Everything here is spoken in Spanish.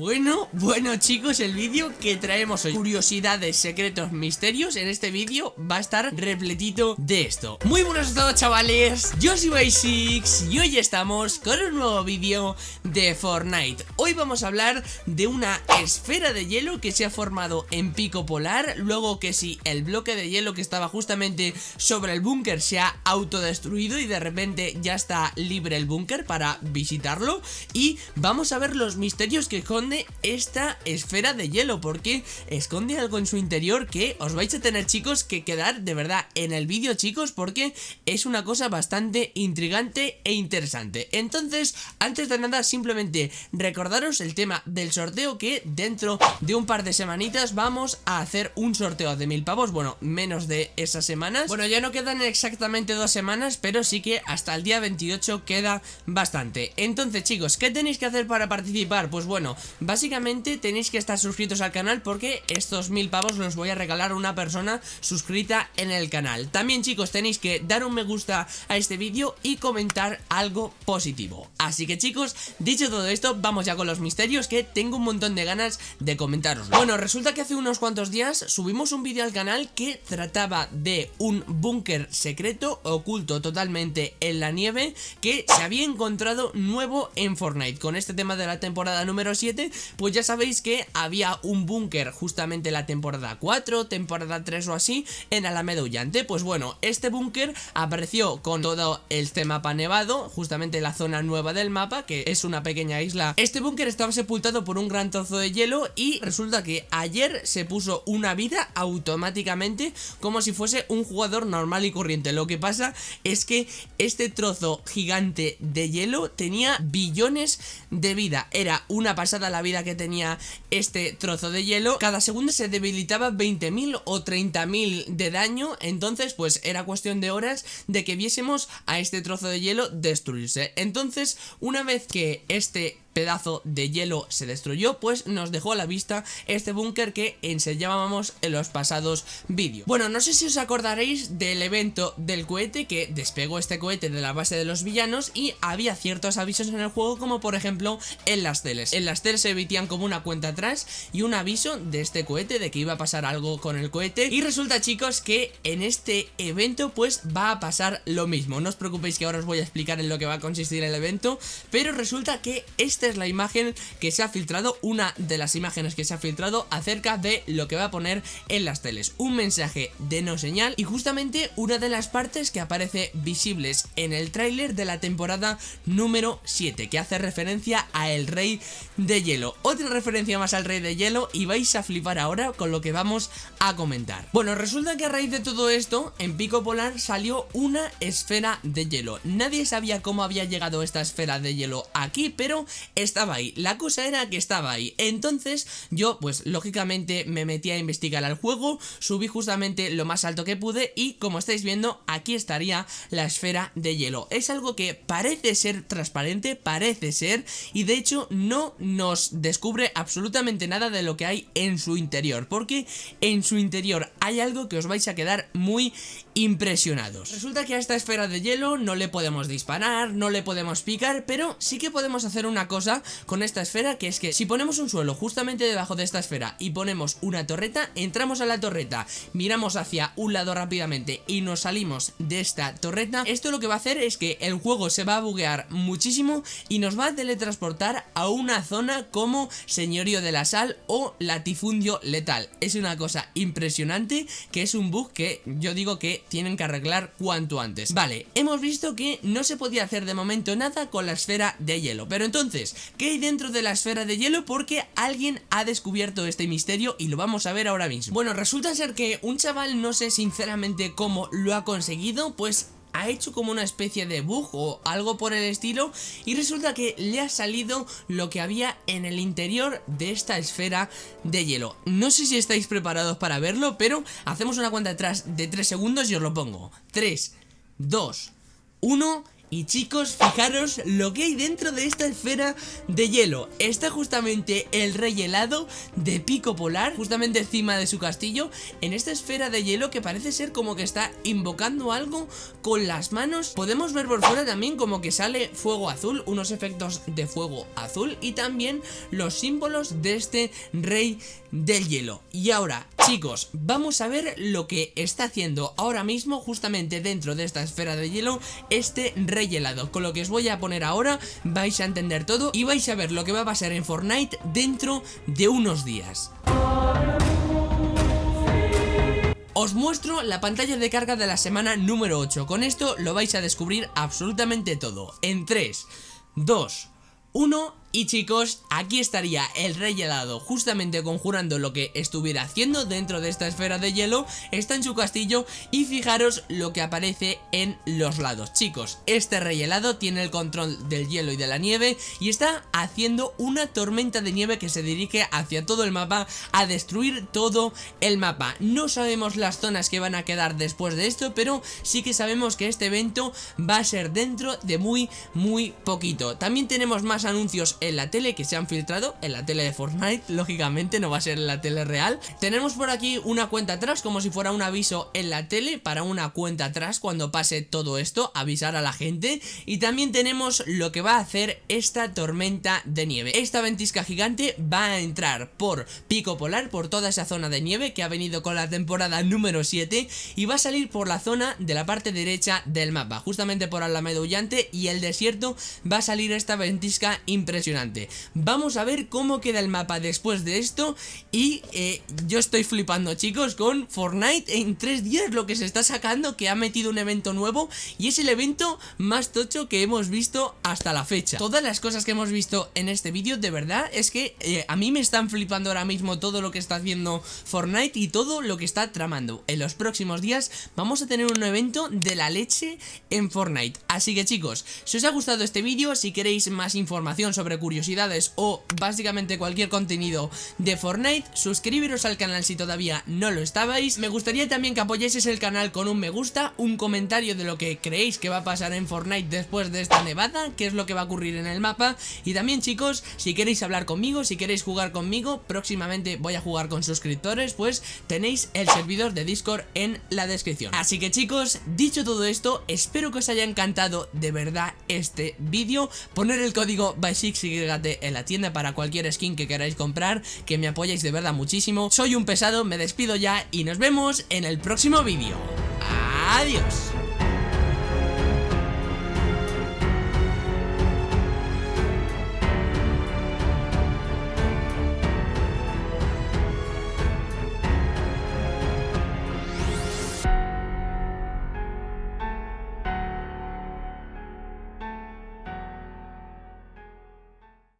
Bueno, bueno chicos, el vídeo que traemos hoy Curiosidades, secretos, misterios En este vídeo va a estar repletito de esto. Muy buenos a todos chavales. Yo soy Basics y hoy estamos con un nuevo vídeo de Fortnite. Hoy vamos a hablar de una esfera de hielo que se ha formado en pico polar Luego que si el bloque de hielo que estaba justamente sobre el búnker se ha autodestruido Y de repente ya está libre el búnker para visitarlo. Y vamos a ver los misterios que con esta esfera de hielo Porque esconde algo en su interior que os vais a tener chicos que quedar de verdad en el vídeo chicos Porque es una cosa bastante intrigante e interesante. Entonces, antes de nada simplemente recordaros el tema del sorteo Que dentro de un par de semanitas vamos a hacer un sorteo de mil pavos. Bueno, menos de esas semanas. Bueno, ya no quedan exactamente dos semanas Pero sí que hasta el día 28 queda bastante. Entonces chicos, ¿qué tenéis que hacer para participar? Pues bueno, Básicamente tenéis que estar suscritos al canal porque estos mil pavos los voy a regalar a una persona suscrita en el canal. También chicos tenéis que dar un me gusta a este vídeo y comentar algo positivo. Así que chicos, dicho todo esto, vamos ya con los misterios que tengo un montón de ganas de comentaros Bueno, resulta que hace unos cuantos días subimos un vídeo al canal que trataba de un búnker secreto oculto totalmente en la nieve que se había encontrado nuevo en Fortnite. Con este tema de la temporada número 7 pues ya sabéis que había un búnker justamente la temporada 4, temporada 3 o así, en Alameda. Pues bueno, este búnker apareció con todo este mapa nevado, justamente la zona nueva del mapa, que es una pequeña isla. Este búnker estaba sepultado por un gran trozo de hielo y resulta que ayer se puso una vida automáticamente como si fuese un jugador normal y corriente. Lo que pasa es que este trozo gigante de hielo tenía billones de vida. Era una pasada la vida que tenía este trozo de hielo Cada segundo se debilitaba 20.000 o 30.000 de daño Entonces pues era cuestión de horas de que viésemos a este trozo de hielo destruirse Entonces una vez que este pedazo de hielo se destruyó, pues nos dejó a la vista este búnker que enseñábamos en los pasados vídeos. Bueno, no sé si os acordaréis del evento del cohete que despegó este cohete de la base de los villanos y había ciertos avisos en el juego como por ejemplo en las teles. En las teles se emitían como una cuenta atrás y un aviso de este cohete de que iba a pasar algo con el cohete y resulta chicos que en este evento pues va a pasar lo mismo. No os preocupéis que ahora os voy a explicar en lo que va a consistir el evento, pero resulta que este esta es la imagen que se ha filtrado, una de las imágenes que se ha filtrado acerca de lo que va a poner en las teles. Un mensaje de no señal y justamente una de las partes que aparece visibles en el tráiler de la temporada número 7, que hace referencia a el Rey de Hielo. Otra referencia más al Rey de Hielo y vais a flipar ahora con lo que vamos a comentar. Bueno, resulta que a raíz de todo esto, en Pico Polar salió una esfera de hielo. Nadie sabía cómo había llegado esta esfera de hielo aquí, pero estaba ahí. La cosa era que estaba ahí. Entonces yo pues lógicamente me metí a investigar al juego, subí justamente lo más alto que pude y como estáis viendo aquí estaría la esfera de hielo. Es algo que parece ser transparente, parece ser y de hecho no nos descubre absolutamente nada de lo que hay en su interior porque en su interior hay algo que os vais a quedar muy impresionados. Resulta que a esta esfera de hielo no le podemos disparar, no le podemos picar, pero sí que podemos hacer una cosa con esta esfera que es que si ponemos un suelo justamente debajo de esta esfera y ponemos una torreta, entramos a la torreta, miramos hacia un lado rápidamente y nos salimos de esta torreta, esto lo que va a hacer es que el juego se va a buguear muchísimo y nos va a teletransportar a una zona como Señorío de la Sal o Latifundio Letal. Es una cosa impresionante que es un bug que yo digo que tienen que arreglar cuanto antes. Vale, hemos visto que no se podía hacer de momento nada con la esfera de hielo, pero entonces ¿qué hay dentro de la esfera de hielo? Porque alguien ha descubierto este misterio y lo vamos a ver ahora mismo. Bueno, resulta ser que un chaval, no sé sinceramente cómo lo ha conseguido, pues ha hecho como una especie de bug o algo por el estilo y resulta que le ha salido lo que había en el interior de esta esfera de hielo. No sé si estáis preparados para verlo, pero hacemos una cuenta atrás de 3 segundos y os lo pongo. 3, 2, 1 Y chicos, fijaros lo que hay dentro de esta esfera de hielo. Está justamente el rey helado de Pico Polar Justamente encima de su castillo En esta esfera de hielo que parece ser como que está invocando algo con las manos. Podemos ver por fuera también como que sale fuego azul Unos efectos de fuego azul Y también los símbolos de este rey del hielo. Y ahora, chicos, vamos a ver lo que está haciendo ahora mismo Justamente dentro de esta esfera de hielo Este rey helado. Con lo que os voy a poner ahora vais a entender todo y vais a ver lo que va a pasar en Fortnite dentro de unos días. Os muestro la pantalla de carga de la semana número 8 Con esto lo vais a descubrir absolutamente todo. En 3, 2, 1 y chicos, aquí estaría el rey helado justamente conjurando lo que estuviera haciendo dentro de esta esfera de hielo. Está en su castillo y fijaros lo que aparece en los lados. Chicos, este rey helado tiene el control del hielo y de la nieve Y está haciendo una tormenta de nieve que se dirige hacia todo el mapa a destruir todo el mapa. No sabemos las zonas que van a quedar después de esto Pero sí que sabemos que este evento va a ser dentro de muy muy poquito. También tenemos más anuncios en la tele que se han filtrado En la tele de Fortnite, lógicamente no va a ser en la tele real. Tenemos por aquí una cuenta atrás como si fuera un aviso en la tele Para una cuenta atrás cuando pase todo esto, avisar a la gente. Y también tenemos lo que va a hacer esta tormenta de nieve. Esta ventisca gigante va a entrar por Pico Polar, por toda esa zona de nieve Que ha venido con la temporada número 7 Y va a salir por la zona de la parte derecha del mapa Justamente por Alameda Hullante y el desierto va a salir esta ventisca impresionante Vamos a ver cómo queda el mapa después de esto y eh, yo estoy flipando chicos con Fortnite en tres días lo que se está sacando que ha metido un evento nuevo y es el evento más tocho que hemos visto hasta la fecha. Todas las cosas que hemos visto en este vídeo de verdad es que eh, a mí me están flipando ahora mismo todo lo que está haciendo Fortnite y todo lo que está tramando. En los próximos días vamos a tener un evento de la leche en Fortnite. Así que chicos, si os ha gustado este vídeo, si queréis más información sobre curiosidades o básicamente cualquier contenido de Fortnite, suscribiros al canal si todavía no lo estabais. Me gustaría también que apoyéis el canal con un me gusta, un comentario de lo que creéis que va a pasar en Fortnite después de esta nevada, qué es lo que va a ocurrir en el mapa. Y también chicos, si queréis hablar conmigo, si queréis jugar conmigo, próximamente voy a jugar con suscriptores, pues tenéis el servidor de Discord en la descripción. Así que chicos, dicho todo esto, espero que os haya encantado de verdad este vídeo. Poner el código BY6 en la tienda para cualquier skin que queráis comprar, que me apoyáis de verdad muchísimo. Soy un pesado, me despido ya y nos vemos en el próximo vídeo. Adiós.